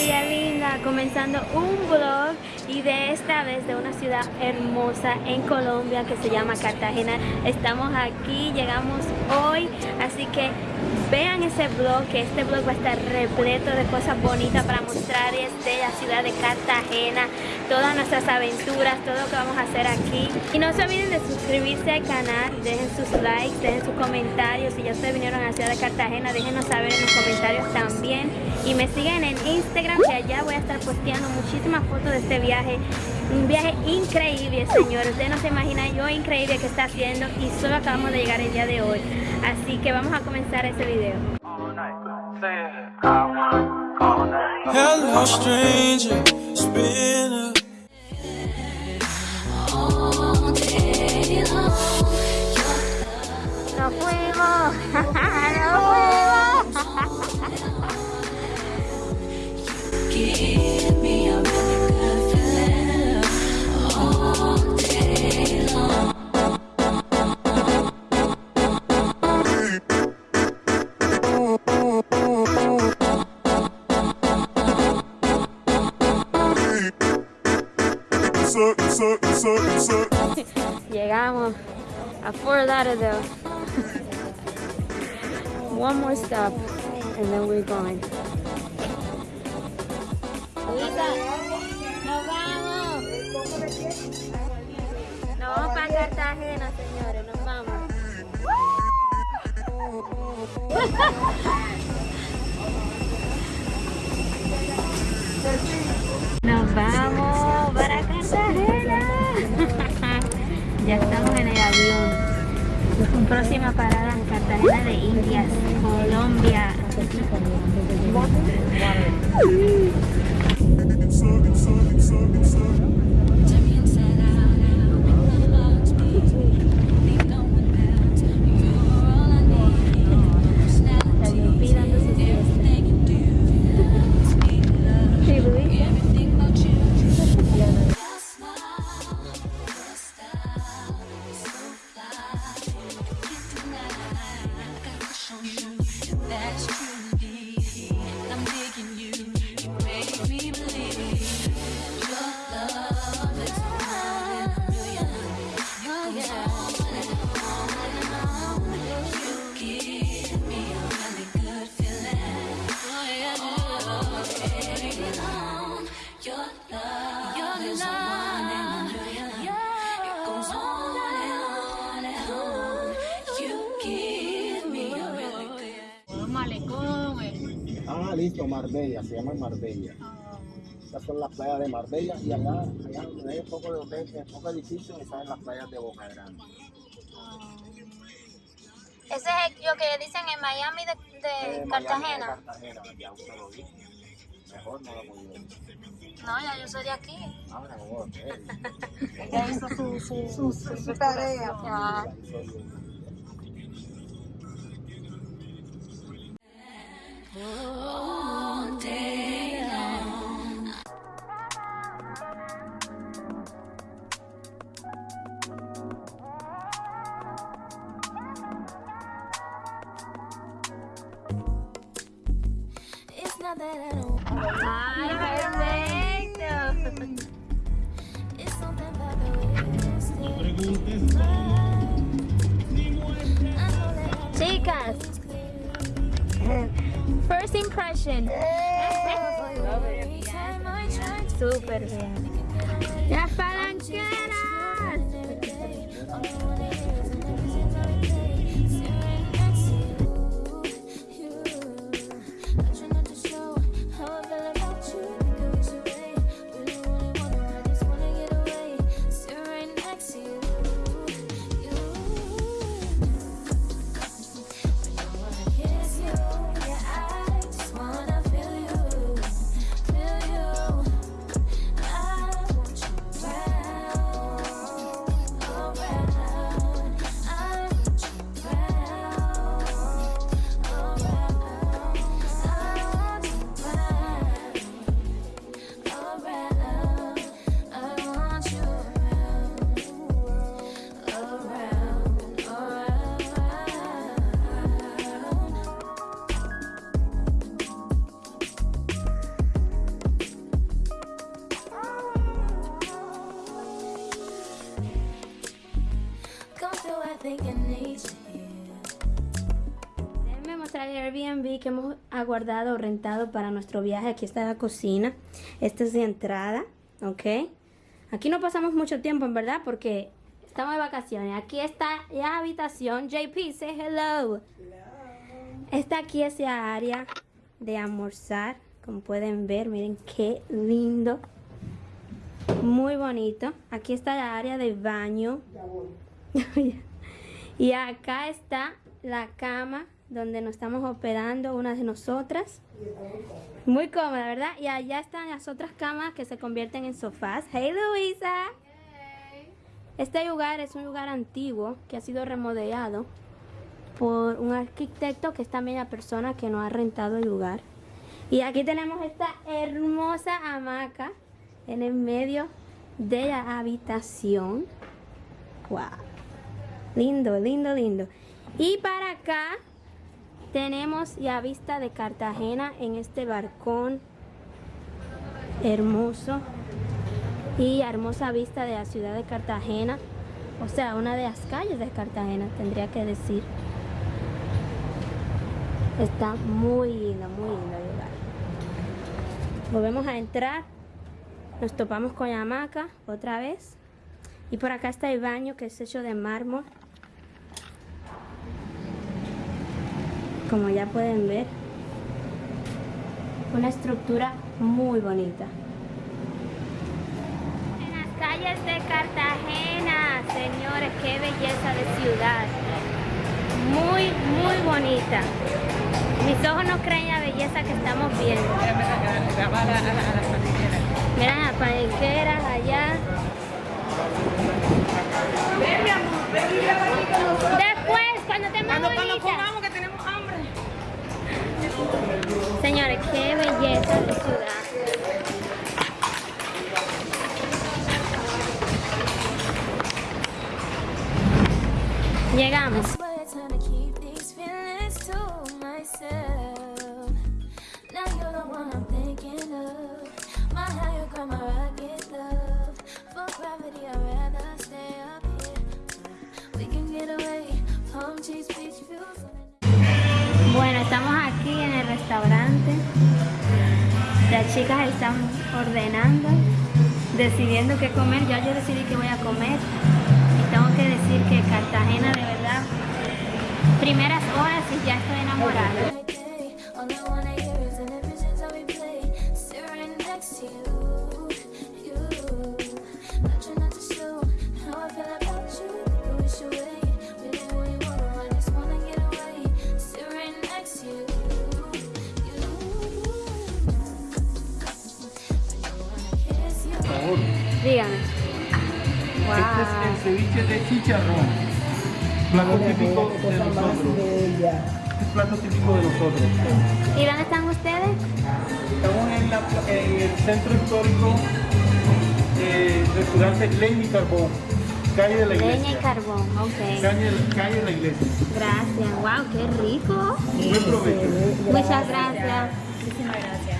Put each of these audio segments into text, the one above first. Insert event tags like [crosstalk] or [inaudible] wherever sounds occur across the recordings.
familia linda, comenzando un vlog y de esta vez de una ciudad hermosa en Colombia que se llama Cartagena. Estamos aquí, llegamos hoy, así que vean ese vlog, que este vlog va a estar repleto de cosas bonitas para mostrarles de la ciudad de Cartagena, todas nuestras aventuras, todo lo que vamos a hacer aquí. Y no se olviden de suscribirse al canal, dejen sus likes, dejen sus comentarios, si ya ustedes vinieron a la ciudad de Cartagena, déjenos saber en los comentarios también. Y me siguen en Instagram, que allá voy a estar posteando muchísimas fotos de este viaje. Un viaje increíble, señores. Ustedes no se imaginan yo increíble que está haciendo y solo acabamos de llegar el día de hoy. Así que vamos a comenzar ese video. Hello, stranger. ¡Nos fuimos! [laughs] ¡Nos fuimos! [laughs] a Fort Lauderdale. One more stop and then we're going. Nos vamos para Cartagena, señores, nos vamos. Nos vamos para Cartagena. ya estamos en el avión. Próxima parada en Cartagena de Indias, Colombia. Ah, listo, Marbella, se llama Marbella. Estas son las playas de Marbella y allá, allá donde hay un poco de hotel, un poco de edificios, están las playas de Boca Grande. Ese es lo que dicen en Miami de, de Eh, Miami Cartagena. de Cartagena, ya usted lo dijo. Mejor no lo puedo decir. No, ya yo soy de aquí. Ahora, ok. [laughs] Ella hizo su, su, su, su tarea. Ya. Chicas, first impression. Súper bien. Ya falanqué. Airbnb que hemos aguardado o rentado para nuestro viaje. Aquí está la cocina. Esta es de entrada, ¿ok? Aquí no pasamos mucho tiempo, en verdad, porque estamos de vacaciones. Aquí está la habitación. JP, say hello. Está aquí esa área de almorzar. Como pueden ver, miren qué lindo. Muy bonito. Aquí está la área de baño. [laughs] y acá está la cama donde nos estamos hospedando una de nosotras. Muy cómoda, ¿verdad? Y allá están las otras camas que se convierten en sofás. Hey Luisa. Este lugar es un lugar antiguo que ha sido remodelado por un arquitecto que es también la persona que nos ha rentado el lugar. Y aquí tenemos esta hermosa hamaca en el medio de la habitación. Wow. Lindo, lindo, lindo. Y para acá tenemos ya vista de Cartagena en este barcón hermoso y hermosa vista de la ciudad de Cartagena. O sea, una de las calles de Cartagena, tendría que decir. Está muy lindo, muy lindo lugar. Volvemos a entrar. Nos topamos con la otra vez. Y por acá está el baño que es hecho de mármol. Como ya pueden ver. Una estructura muy bonita. En las calles de Cartagena, señores, qué belleza de ciudad. Muy, muy bonita. Mis ojos no creen la belleza que estamos viendo. Miren las panqueras allá. Bueno, estamos aquí en el restaurante. Las chicas están ordenando, decidiendo qué comer. Ya yo decidí que voy a comer. Y tengo que decir que Cartagena, de verdad, primeras horas y ya estoy enamorada. Favor, Dígame. este es el ceviche de chicharrón. Plato típico de nosotros. Este es plato típico de nosotros. ¿Y dónde están ustedes? Estamos en, la- en el centro histórico eh, restaurante Leña y Carbón, calle de la Leña y iglesia. carbón, ok. Calle, calle de la iglesia. Gracias, wow, qué rico. Buen provecho. Muchas gracias. I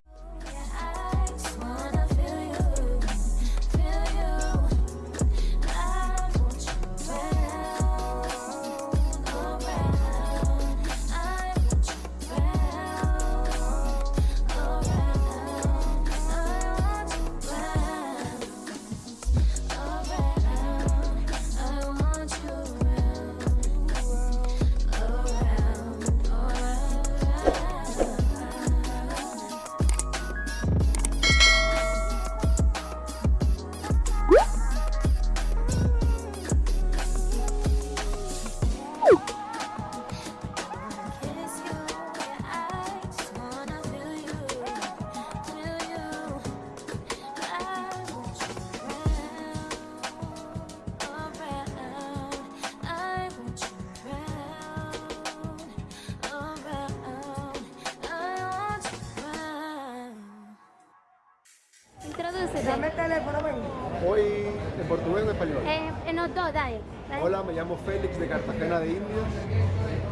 ¿En portugués o en español? Eh, en los dos, dale, Hola, me llamo Félix de Cartagena de Indias.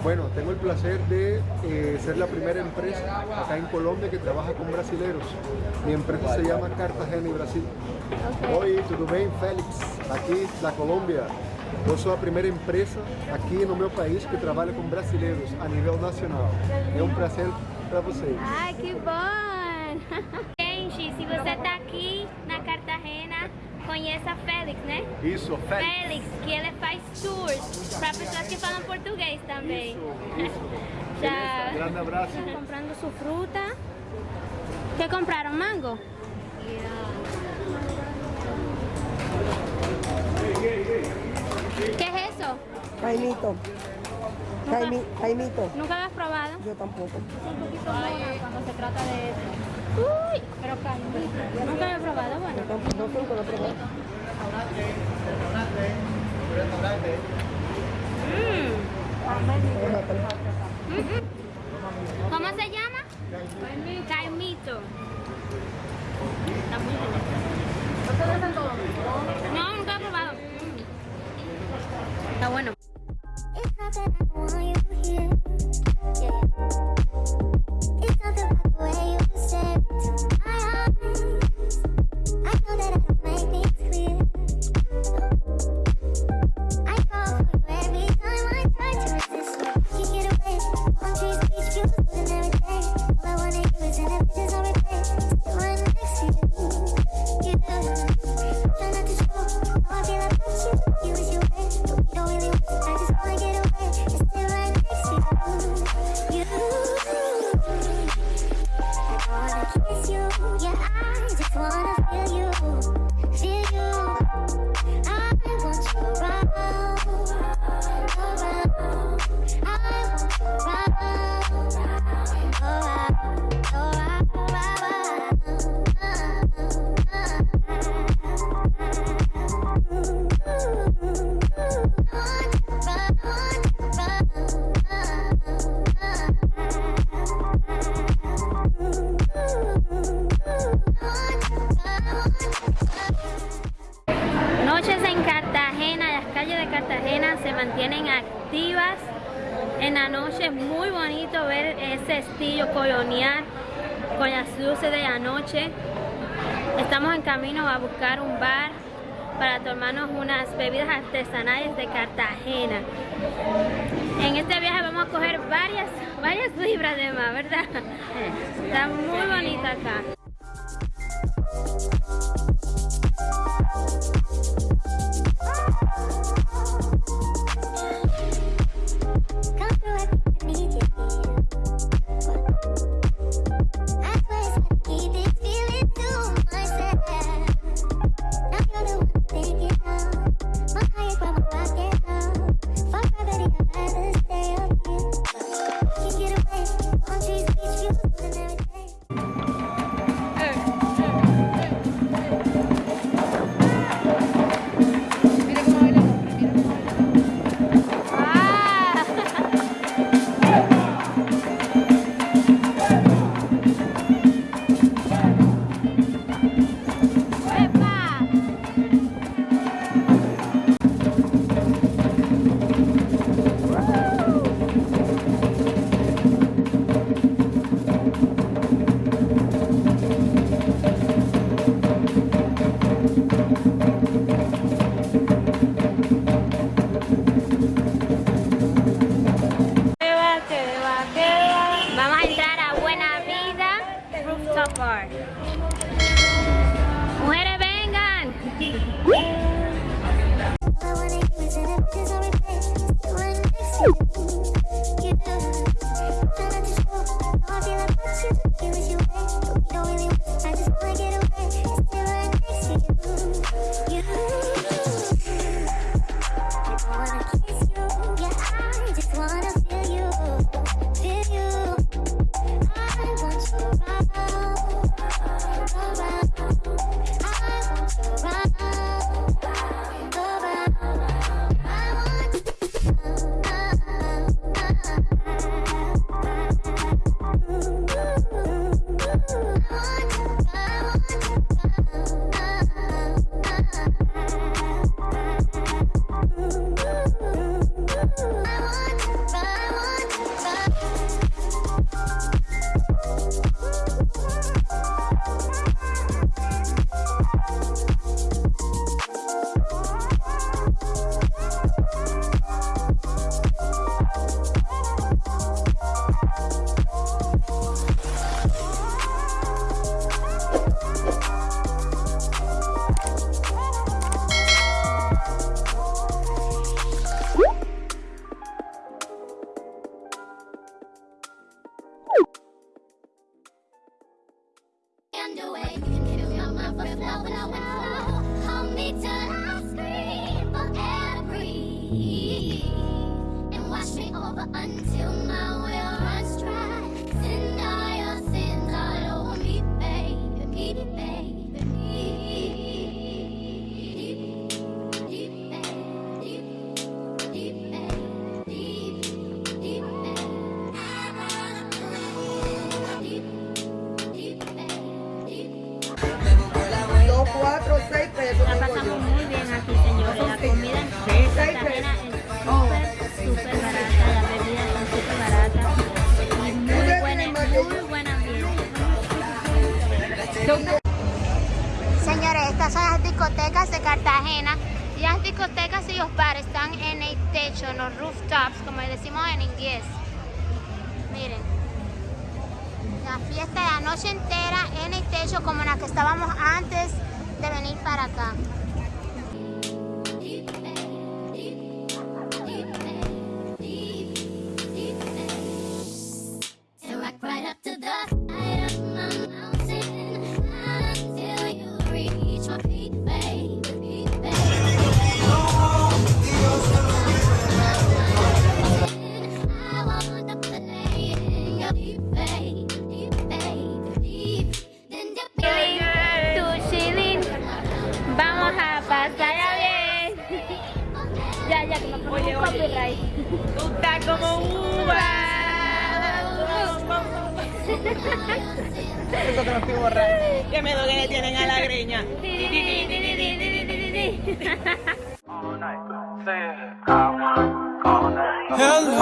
Bueno, tengo el placer de eh, ser la primera empresa acá en Colombia que trabaja con brasileros. Mi empresa se llama Cartagena y Brasil. Hoy, tudo bem, Félix, aquí, la Colombia. Yo soy la primera empresa aquí en mi país que trabaja con brasileños a nivel nacional. Es un placer para vocês. ¡Ay, qué bueno! [laughs] Gente, si usted está aquí en Cartagena, conheça a Félix, ¿eh? né? Isso, Félix. Félix, que ele faz tours para pessoas que falam português também. Isso, isso. [laughs] Comprando sua fruta. Que compraram? Mango? ¿Qué es eso? Caimito. Caimito. ¿Nunca lo has probado? Yo tampoco. Es un poquito cuando se trata de eso. Uy, pero caliente. Nunca lo he probado, bueno. No, nunca lo he mm. ¿Cómo se llama? Caimito. un bar para tomarnos unas bebidas artesanales de Cartagena. En este viaje vamos a coger varias, varias libras de más, ¿verdad? Está muy bonito acá. Cartagena. y Las discotecas y los bares están en el techo, en los rooftops, como decimos en inglés. Miren, la fiesta de la noche entera en el techo como en la que estábamos antes de venir para acá.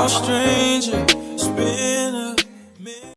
Strange.